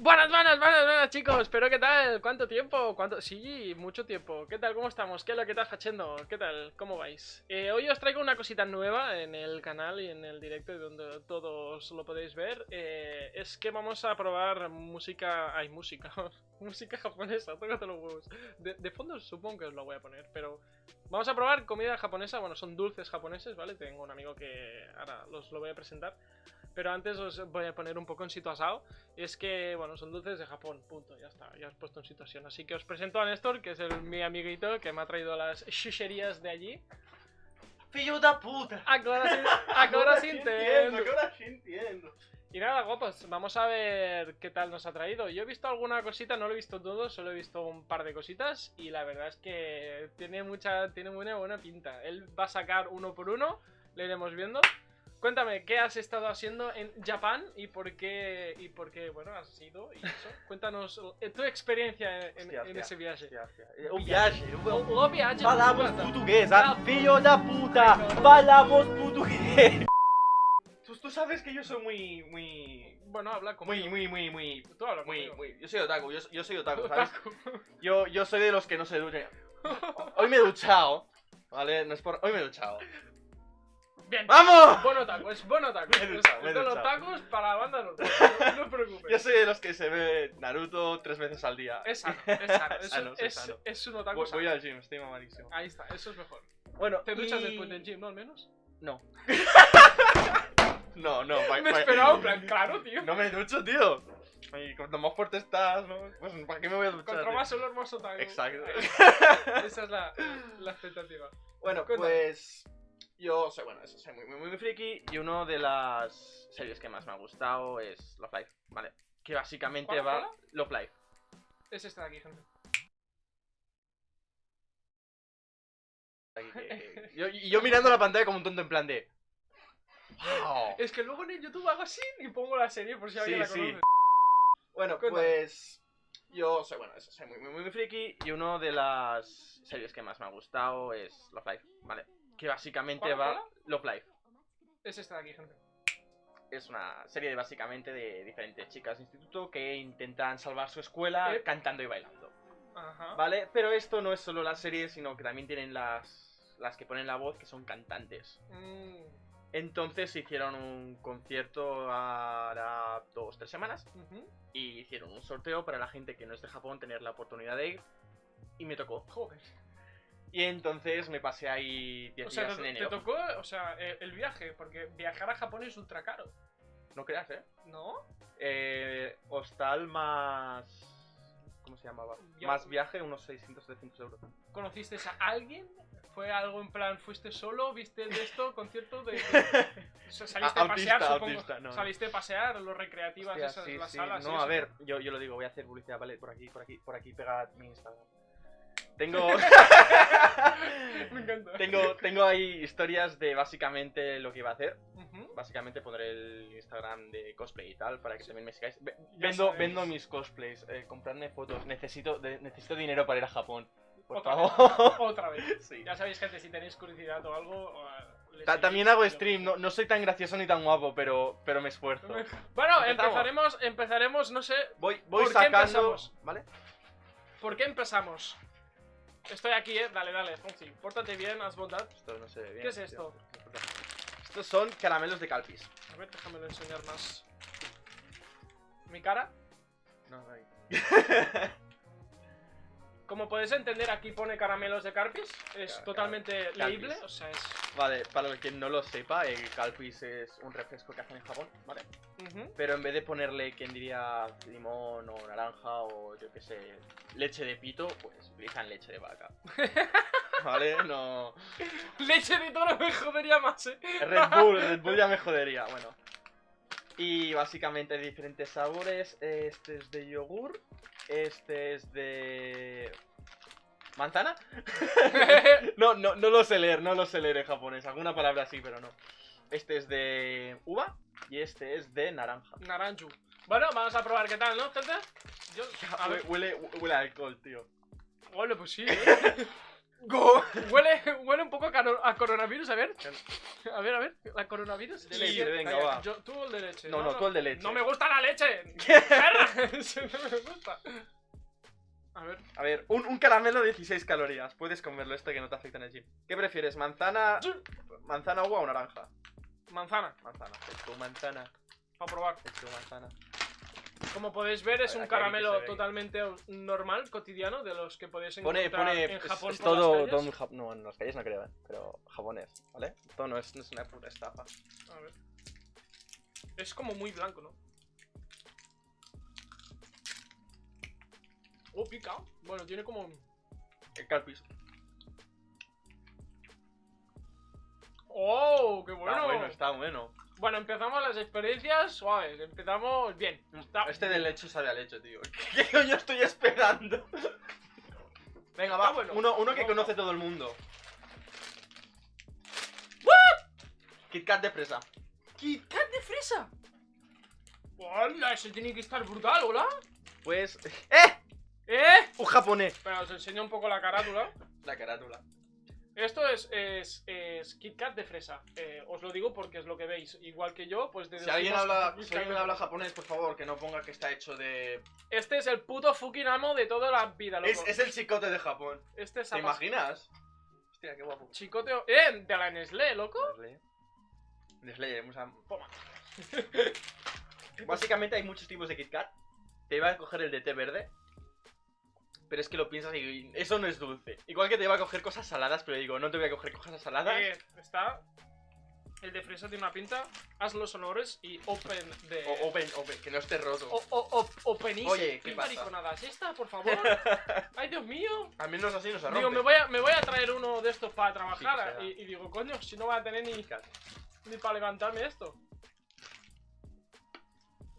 Buenas, buenas, buenas, buenas chicos, pero ¿qué tal? ¿Cuánto tiempo? ¿Cuánto? Sí, mucho tiempo. ¿Qué tal? ¿Cómo estamos? ¿Qué es lo que estás haciendo? ¿Qué tal? ¿Cómo vais? Eh, hoy os traigo una cosita nueva en el canal y en el directo donde todos lo podéis ver. Eh, es que vamos a probar música... Hay música. música japonesa, tócate los huevos. De, de, fondo supongo que os lo voy a poner, pero... Vamos a probar comida japonesa, bueno, son dulces japoneses, ¿vale? Tengo un amigo que ahora los lo voy a presentar. Pero antes os voy a poner un poco en situación. Es que, bueno, son dulces de Japón, punto, ya está, ya os he puesto en situación. Así que os presento a Néstor, que es el, mi amiguito que me ha traído las chucherías de allí. ¡Fillo de puta! Ahora sí, ahora sí entiendo. Ahora sí entiendo. Y nada, guapos, vamos a ver qué tal nos ha traído. Yo he visto alguna cosita, no lo he visto todo, solo he visto un par de cositas. Y la verdad es que tiene mucha, tiene buena, buena pinta. Él va a sacar uno por uno, le iremos viendo. Cuéntame, ¿qué has estado haciendo en Japón y por qué, y por qué bueno, has ido y eso? Cuéntanos eh, tu experiencia en, Hostia, en hostia, ese viaje. hostia. O viaje. O, o viaje. Falamos tu portugués, Ah. Filho da puta. Falamos portugués. Tú, tú sabes que yo soy muy, muy, Bueno, habla conmigo. muy, muy, muy, muy, Tú habla muy, muy. Yo soy otaku, yo, yo soy otaku, ¿sabes? Otaku. Yo, yo soy de los que no se duchan. Hoy me he duchado, ¿vale? No es por... Hoy me he duchado. Bien. ¡Vamos! Buen otaku, es buen otaku. Me he duchado, me he Son duchado. otakus para la banda normal. No, no os preocupes. Yo soy de los que se ve Naruto tres veces al día. Es sano, es sano. Es, Sano, soy es- sano. es un otaku Voy, sano. voy al gym, estoy mamadísimo. Ahí está, eso es mejor. Bueno, Te duchas y- después del gym, ¿no? Al menos. No. no, no, pa- Me he pa- esperado, en plan, claro, tío. No me ducho, tío. Y cuanto más fuerte estás, ¿no? Pues ¿para qué me voy a duchar? Contra tío? más olor, más otaku. Exacto. Esa es la, la expectativa. Bueno, Cuéntame. pues yo soy, bueno, eso, soy muy, muy, muy friki y una de las series que más me ha gustado es Love Life, ¿vale? Que básicamente ¿Cuál, va... cuál? Love Life. Es esta de aquí, gente. Aquí, que- que- Yo, y yo mirando la pantalla como un tonto en plan de... ¡Wow! Es que luego en el YouTube hago así y pongo la serie por si alguien Sí, la sí. conoce. Bueno, Cuéntame. pues yo soy, bueno, eso, soy muy, muy, muy friki y una de las series que más me ha gustado es Love Life, ¿vale? Que básicamente ¿Cuál, va... Love Life. Es esta de aquí, gente. Es una serie de, básicamente de diferentes chicas de instituto que intentan salvar su escuela Eh. cantando y bailando. Ajá. ¿Vale? Pero esto no es solo la serie, sino que también tienen las, las que ponen la voz, que son cantantes. Mm, Entonces hicieron un concierto hará dos, tres semanas y hicieron un sorteo para la gente que no es de Japón tener la oportunidad de ir. Y me tocó. Joder. Y entonces me pasé ahí 10 O sea, días te, en te enero. tocó, o sea, el, el viaje, porque viajar a Japón es ultra caro, No creas, ¿eh? ¿no? eh hostal más... ¿Cómo se llamaba? Más viaje, unos 600, 700 euros. ¿Conociste a alguien? ¿Fue algo en plan, fuiste solo, viste el de esto, concierto de... saliste a pasear, supongo. autista, no, no. saliste a pasear, los recreativas, Hostia, esas, sí, las sí. salas. No, a eso. ver, yo, yo lo digo, voy a hacer publicidad, ¿vale? Por aquí, por aquí, por aquí, pega mi Instagram. Tengo... Me encanta. tengo, tengo ahí historias de básicamente lo que iba a hacer. Ujú. Básicamente pondré el Instagram de cosplay y tal para que también me sigáis. Ve- Vendo, vendo mis cosplays, eh, compradme fotos. Necesito, de- necesito dinero para ir a Japón. Por Otra favor. Otra vez. Sí. Ya sabéis, gente, si tenéis curiosidad o algo... eh, Ta- también hago stream, no, no soy tan gracioso ni tan guapo, pero, pero me esfuerzo. Bueno, empezaremos, empezaremos, no sé, Voy, voy ¿Por qué sacando. empezamos? ¿Vale? ¿por qué empezamos? Estoy aquí, eh, dale, dale, Fonsi, pórtate bien, haz bondad. Esto no se ve bien. ¿Qué es tío. esto? Estos son caramelos de Calpis. A ver, déjame enseñar más. Mi cara. No, no hay. Como podéis entender, aquí pone caramelos de Carpis. Es Car- totalmente Carpis. leíble. O sea, es. Vale, para quien no lo sepa, el Calpis es un refresco que hacen en Japón, ¿vale? Pero en vez de ponerle, quien diría, limón o naranja o yo qué sé, leche de pito, pues utilizan leche de vaca. ¿Vale? No. Leche de toro me jodería más, eh. Red Bull, Red Bull ya me jodería, bueno. Y básicamente hay diferentes sabores. Este es de yogur. Este es de. ¿Manzana? no, no, no lo sé leer, no lo sé leer en japonés. Alguna palabra sí, pero no. Este es de uva y este es de naranja. Naranju. Bueno, vamos a probar qué tal, ¿no, gente? Yo. A ver. Huele, huele, huele a alcohol, tío. Ole, pues sí, eh. Go. Huele, huele un poco a, coronavirus, a ver. A ver, a ver, la coronavirus. De leche, sí, venga, va. yo- tú el de leche. No, no, tú el de leche. No me gusta la leche. Perra. No me gusta. A ver. A ver, un, un caramelo de 16 calorías. Puedes comerlo, este que no te afecta en el gym. ¿Qué prefieres, manzana, manzana, agua o naranja? Manzana, Manzana. Es tu manzana. para probar. Es tu manzana. Como podéis ver, es un caramelo totalmente normal, cotidiano, de los que podéis Pone, encontrar pone. en es- Japón es por las todo, calles. todo en Jap- No, en las calles no creo, ¿eh? Pero japonés, ¿vale? Todo no es, no es una puta estafa. A ver. Es como muy blanco, ¿no? Oh, pica. Bueno, tiene como... El calpis. ¡Oh! ¡Qué bueno! Está bueno, está bueno. Bueno, empezamos las experiencias suaves. Empezamos bien. Está- Este de leche sabe a leche, tío. ¿Qué coño estoy esperando? Venga, va. Bueno. Uno, uno que conoce todo el mundo. Kit Kat de fresa. ¡Kit Kat de fresa! ¡Hola! Ese tiene que estar brutal, ¿hola? Pues. ¡Eh! ¿Eh? Un japonés. Espera, os enseño un poco la carátula. La carátula. Esto es, es, es Kit Kat de fresa. Eh, os lo digo porque es lo que veis. Igual que yo, pues Si alguien habla, si alguien de habla japonés, por favor, que no ponga que está hecho de. Este es el puto fucking amo de toda la vida, loco. Es, es el chicote de Japón. Este es ¿Te imaginas? Hostia, qué guapo. Chicoteo. ¡Eh! De la Nestlé, loco. Nestlé. Nestlé, vamos a- Toma. Básicamente hay muchos tipos de Kit Kat. Te iba a coger el de té verde. Pero es que lo piensas y eso no es dulce. Igual que te iba a coger cosas saladas, pero digo, no te voy a coger cosas saladas. Eh, está. El de fresa tiene una pinta. Haz los honores y open de. O open, open, que no esté roto. O, o, o, openice. Oye, ¿qué pasa? mariconadas? ¿Esta, por favor? ¡Ay, Dios mío! Al menos así no se rompe. Digo, me voy, a, me voy a traer uno de estos para trabajar. y, y digo, coño, si no voy a tener ni, ni para levantarme esto.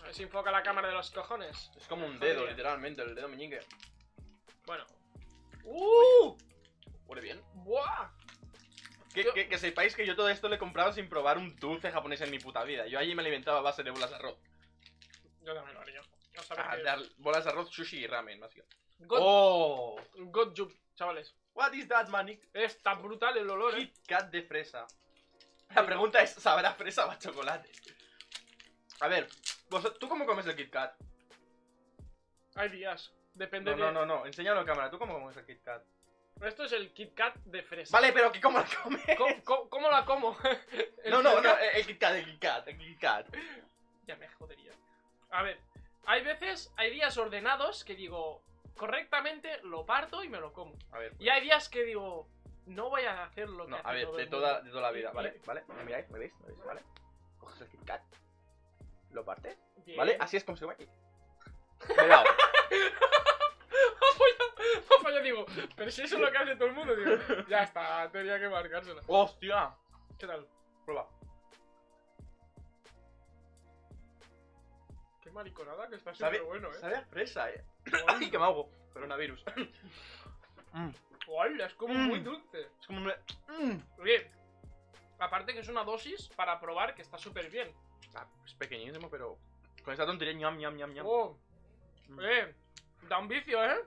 A ver si enfoca la cámara de los cojones. Es como un dedo, literalmente, el dedo meñique. Bueno. ¡Uh! Huele bien. ¡Buah! Que, Yo- que- que sepáis que yo todo esto lo he comprado sin probar un dulce japonés en mi puta vida. Yo allí me alimentaba a base de bolas de arroz. Yo también lo haría. No Ah, bolas de arroz, sushi y ramen, más. God, ¡Oh! God chavales. What is that, man? Está brutal el olor, eh. Kit Kat de fresa. La pregunta es, ¿sabrá fresa o a chocolate? A ver, vos- ¿tú cómo comes el Kit Kat? Hay días. Depende No, de. no, no, no, enséñalo a cámara. ¿Tú cómo comes el Kit Kat? Esto es el Kit Kat de fresa. Vale, pero ¿cómo la comes? ¿Cómo, cómo- cómo la como? No, no, no, el Kit Kat, el Kit Kat, el Kit Kat. Ya me jodería. A ver, hay veces, hay días ordenados que digo, correctamente lo parto y me lo como. A ver, Y hay días que digo, no voy a hacer lo que no, hace a ver, todo de toda, de toda la vida, ¿vale? ¿Vale? ¿Me miráis? ¿Me veis? ¿Me veis? ¿Vale? Coges el Kit Kat, lo partes, Bien. ¿vale? Así es como se come aquí. Me he dado. Pues yo digo, pero si eso es lo que hace todo el mundo, digo, ya está, tenía que marcárselo. ¡Hostia! ¿Qué tal? Prueba. Qué mariconada que está súper bueno, eh. sabe a fresa, eh. ¡Ay, que me hago! Coronavirus. Mm, Hola, es como Mm. muy dulce. es como un... Mm. Bien. Aparte que es una dosis para probar que está súper bien. Ah, es pequeñísimo, pero con esta tontería ñam, ñam, ñam, ñam. Oh. Eh, da un vicio, ¿eh?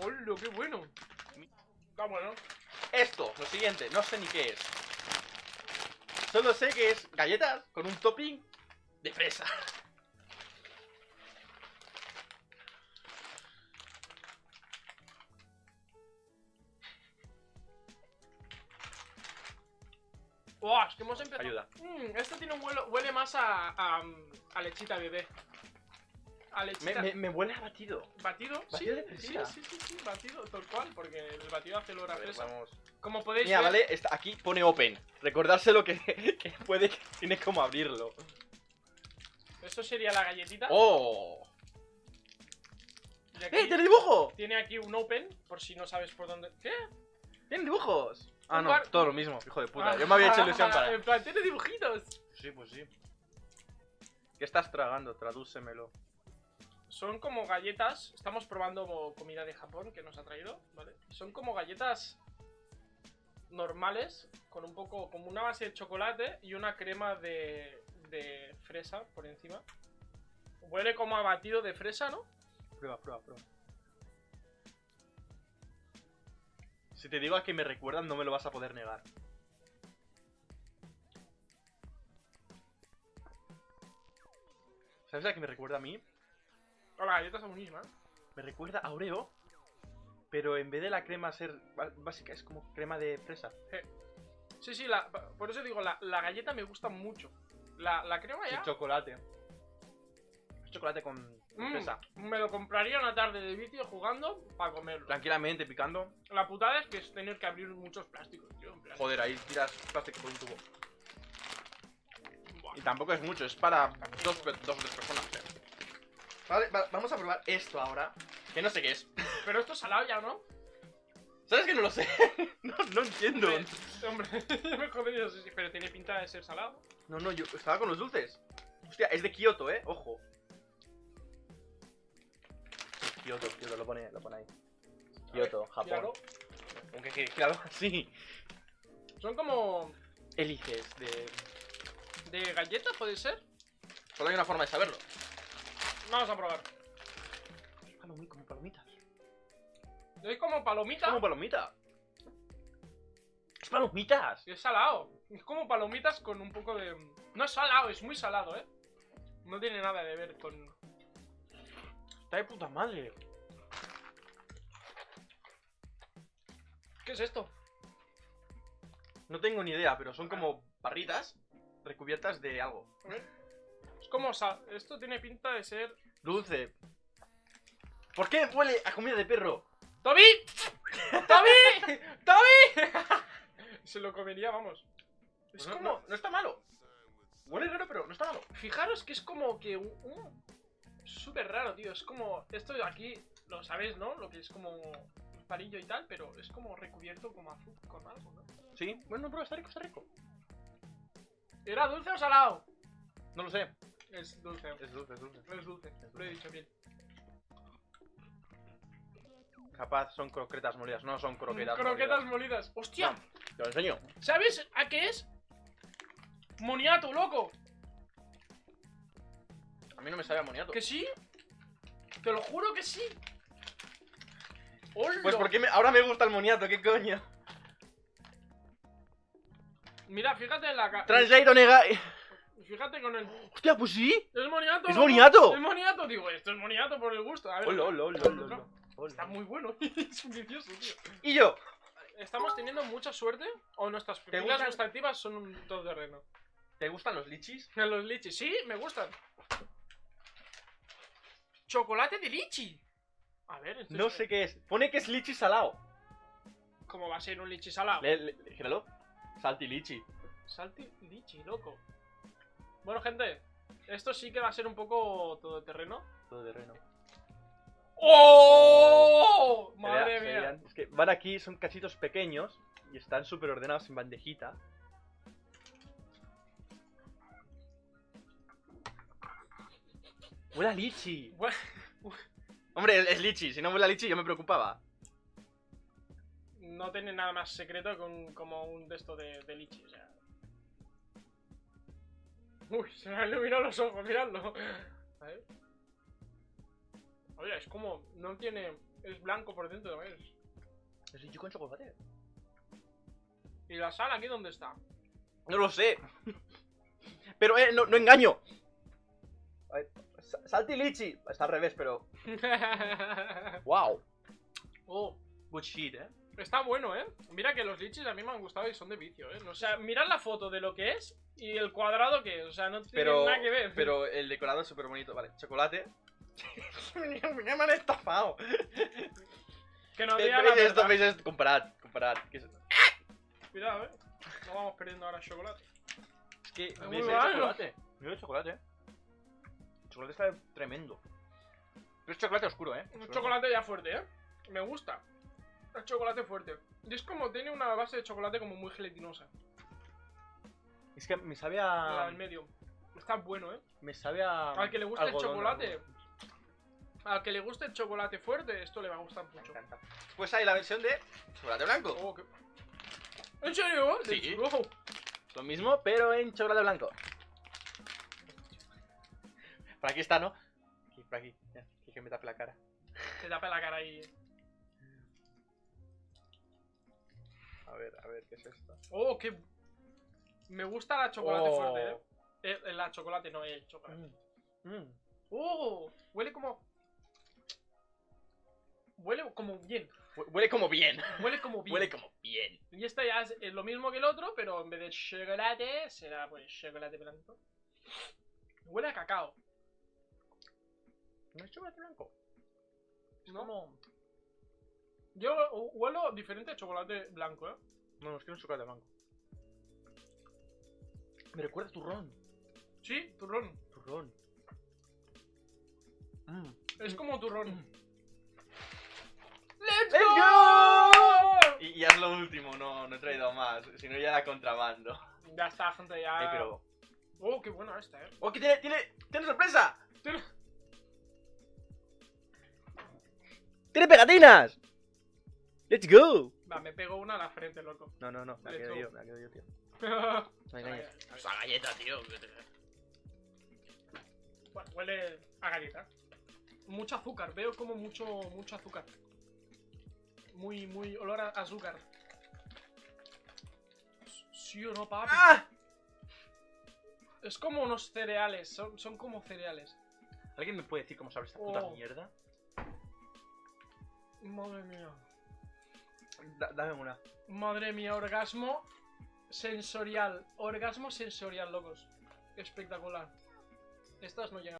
Hola, qué bueno. Está bueno. Esto, lo siguiente, no sé ni qué es. Solo sé que es galletas con un topping de fresa. Oh, es que hemos empezado. Ayuda. Mm, este tiene un huele, huele más a, a, a lechita bebé. A Me, lechita. me, me huele a batido. ¿Batido? ¿Batido sí, de sí, fresita? sí, sí, sí, batido, tal cual, porque el batido hace olor a fresa. vamos. Como podéis Mira, ver, vale, está, aquí pone open. Recordárselo que, que puede que tiene como abrirlo. eso sería la galletita. ¡Oh! ¡Eh, tiene dibujo! tiene aquí un open, por si no sabes por dónde. ¿Qué? ¡Tiene dibujos! Ah, no, todo lo mismo, hijo de puta. Yo me había hecho ilusión para. En plan, tiene dibujitos. Sí, pues sí. ¿Qué estás tragando? Tradúcemelo. Son como galletas. Estamos probando comida de Japón que nos ha traído, ¿vale? Son como galletas normales, con un poco, como una base de chocolate y una crema de, de fresa por encima. Huele como a batido de fresa, ¿no? Prueba, prueba, prueba. Si te digo a que me recuerdan, no me lo vas a poder negar. ¿Sabes a qué me recuerda a mí? Hola, galleta está buenísima. ¿eh? Me recuerda a Oreo, pero en vez de la crema ser básica, es como crema de fresa. Sí, sí, la, por eso digo, la, la galleta me gusta mucho. La, la crema Y ya. chocolate. Es chocolate con, mm, fresa. me lo compraría una tarde de vicio jugando para comerlo. Tranquilamente, picando. La putada es que es tener que abrir muchos plásticos, tío. Joder, ahí tiras plástico por un tubo. buah. Y tampoco es mucho, es para dos, pe- dos o tres personas. eh. Vale, va- vamos a probar esto ahora. Que no sé qué es. Pero esto es salado ya, ¿no? ¿Sabes que no lo sé? no, no entiendo. Hombre, me jodería, sí, sí, pero tiene pinta de ser salado. No, no, yo estaba con los dulces. Hostia, es de Kioto, eh. Ojo. Kioto, Kioto, lo pone, lo pone ahí. Kioto, Japón. Míralo. Aunque que claro, sí. Son como Eliges de. de galleta, puede ser. Solo hay una forma de saberlo. Vamos a probar. Palomi- como palomitas. Es como palomita. Como palomita. Es palomitas. y es salado. Es como palomitas con un poco de. No es salado, es muy salado, eh. No tiene nada de ver con. Está de puta madre. ¿Qué es esto? No tengo ni idea, pero son como barritas recubiertas de algo. A ver. Es como sal. Esto tiene pinta de ser. Dulce. ¿Por qué huele a comida de perro? ¡Toby! ¡Toby! ¡Toby! Se lo comería, vamos. Es Pues no, como. no, no está malo. Huele raro, pero no está malo. Fijaros que es como que un. un- Súper raro, tío. Es como. Esto de aquí, lo sabéis, ¿no? Lo que es como. Parillo y tal, pero es como recubierto como azul con algo, ¿no? Sí, bueno, pero está rico, está rico. ¿Era dulce o salado? No lo sé. Es dulce. Es dulce, es dulce. Es dulce, lo he dicho bien. Capaz son croquetas molidas, no son croquetas. Croquetas molidas. molidas. ¡Hostia! No. Te lo enseño. ¿Sabes a qué es? Moniato, loco. A mí no me sabe a moniato. ¿Que sí? Te lo juro que sí. Pues porque me- ahora me gusta el moniato, ¿qué coño? Mira, fíjate en la ca- Translate nega. Fíjate con el. Hostia, pues sí. ¡Es moniato! ¡Es moniato! ¡Es moniato! Digo, esto es moniato por el gusto. A ver, hola, hola. Está muy bueno. es un vicioso, tío. Y yo. ¿Estamos teniendo mucha suerte? ¿O nuestras ¿Te pilas gustativas son un todoterreno? ¿Te gustan los lichis? Los lichis, sí, me gustan. Chocolate de lichi. A ver, esto No es- sé qué es. Pone que es lichi salado. ¿Cómo va a ser un lichi salado? Le, le, gíralo. Salti lichi. Salti lichi, loco. Bueno, gente, esto sí que va a ser un poco todoterreno. Todo de reno. ¡Oh! Madre mía. Es que van aquí, son cachitos pequeños y están súper ordenados en bandejita. Huele a lichi. Hombre, es, es lichi. Si no huele a lichi, yo me preocupaba. No tiene nada más secreto con como un de esto de, de lichi, o sea. Uy, se me han iluminado los ojos, miradlo. A ver. Oye, es como. No tiene. Es blanco por dentro, ¿ves? Es lichi con chocolate. ¿Y la sal aquí dónde está? No lo sé. Pero, eh, no, no engaño. A ver, Salti lichi. Está al revés, pero. ¡Wow! oh, Good shit, eh. Está bueno, ¿eh? Mira que los lichis a mí me han gustado y son de vicio, ¿eh? O sea, mirad la foto de lo que es y el cuadrado que es. O sea, no tiene Pero, nada que ver. pero el decorado es súper bonito. Vale, chocolate. me han estafado. Que no ¿Veis diga la esto? verdad. ¿Veis esto? Comparad, comparad. ¿Qué es esto? Cuidado, ¿eh? No vamos perdiendo ahora chocolate. Es que Es ¿veis muy chocolate? Mira el chocolate. El chocolate está tremendo. Pero es chocolate oscuro, ¿eh? Un chocolate ya fuerte, ¿eh? Me gusta. Chocolate fuerte. Y es como, tiene una base de chocolate como muy gelatinosa. Es que me sabe a. medio. Está bueno, ¿eh? Me sabe a. Al que le guste el chocolate. algodón. Al que le guste el chocolate fuerte, esto le va a gustar Me mucho. encanta. Pues hay la versión de chocolate blanco. Oh, qué- ¿En serio? Sí. Lo mismo, pero en chocolate blanco. Por aquí está, ¿no? Aquí, por aquí. Ya, que- me tape la cara. Te tapa la cara ahí. A ver, a ver, ¿qué es esto? Oh, qué. Me gusta la chocolate Oh. fuerte, eh. Eh, eh, La chocolate, no, el chocolate. Mm. Oh, huele como. Huele como bien. Hue- Huele como bien. Huele como bien. Huele como bien. Y esta ya es lo mismo que el otro, pero en vez de chocolate, será pues chocolate blanco. Huele a cacao, No es chocolate blanco. Es ¿no? como... Yo hu- huelo diferente a chocolate blanco, ¿eh? No, no, es que no es chocolate blanco. Me recuerda a turrón. Sí, turrón. Turrón. Mm. Es como turrón. Mm. ¡Let's, ¡Let's go! Y ya es lo último, no, no he traído más. Si no, ya era contrabando. Ya está, gente, ya. Eh, pero... Oh, qué buena esta, eh. ¡Oh, que tiene, tiene, tiene sorpresa! Tiene- ¡Tiene pegatinas! ¡Let's go! Va, me pego una a la frente, loco. No, no, no, me la quedo yo, me la quedo yo, tío. bueno, No engañes. Vaya. Esa galleta, tío. que te- huele a galleta. Mucho azúcar, veo como mucho, mucho azúcar. Muy, muy olor a azúcar. Sí o no, papi. ¡Ah! Es como unos cereales, son, son como cereales. ¿Alguien me puede decir cómo sabe esta puta Oh. mierda? Madre mía. Da- dame una. Madre mía, orgasmo sensorial. Orgasmo sensorial, locos. Espectacular. Estas no llegan.